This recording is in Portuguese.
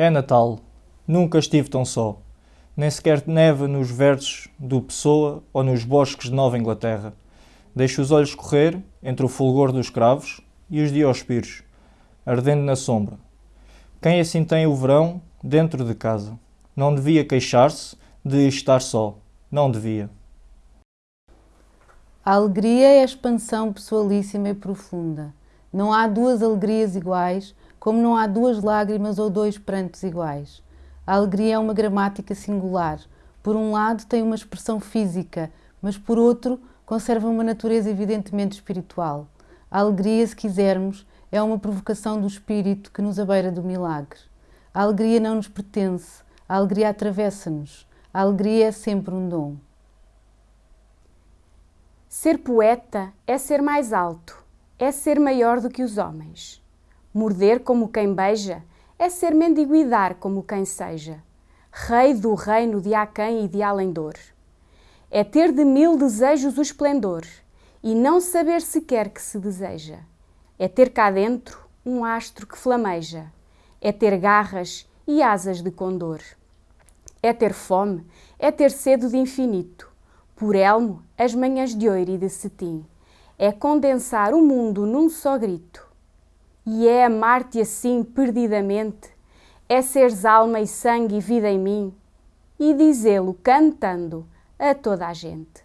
É Natal. Nunca estive tão só. Nem sequer neva nos versos do Pessoa ou nos bosques de Nova Inglaterra. Deixo os olhos correr entre o fulgor dos cravos e os diospiros, ardendo na sombra. Quem assim tem o verão dentro de casa? Não devia queixar-se de estar só. Não devia. A alegria é a expansão pessoalíssima e profunda. Não há duas alegrias iguais, como não há duas lágrimas ou dois prantos iguais. A alegria é uma gramática singular. Por um lado, tem uma expressão física, mas por outro, conserva uma natureza evidentemente espiritual. A alegria, se quisermos, é uma provocação do espírito que nos abeira do milagre. A alegria não nos pertence, a alegria atravessa-nos. A alegria é sempre um dom. Ser poeta é ser mais alto, é ser maior do que os homens. Morder como quem beija é ser mendiguidar como quem seja. Rei do reino de aquém e de além-dor. É ter de mil desejos o esplendor e não saber sequer que se deseja. É ter cá dentro um astro que flameja. É ter garras e asas de condor. É ter fome, é ter sede de infinito por elmo as manhãs de ouro e de cetim. É condensar o mundo num só grito. E é amar-te assim perdidamente, é seres alma e sangue e vida em mim, e dizê-lo cantando a toda a gente.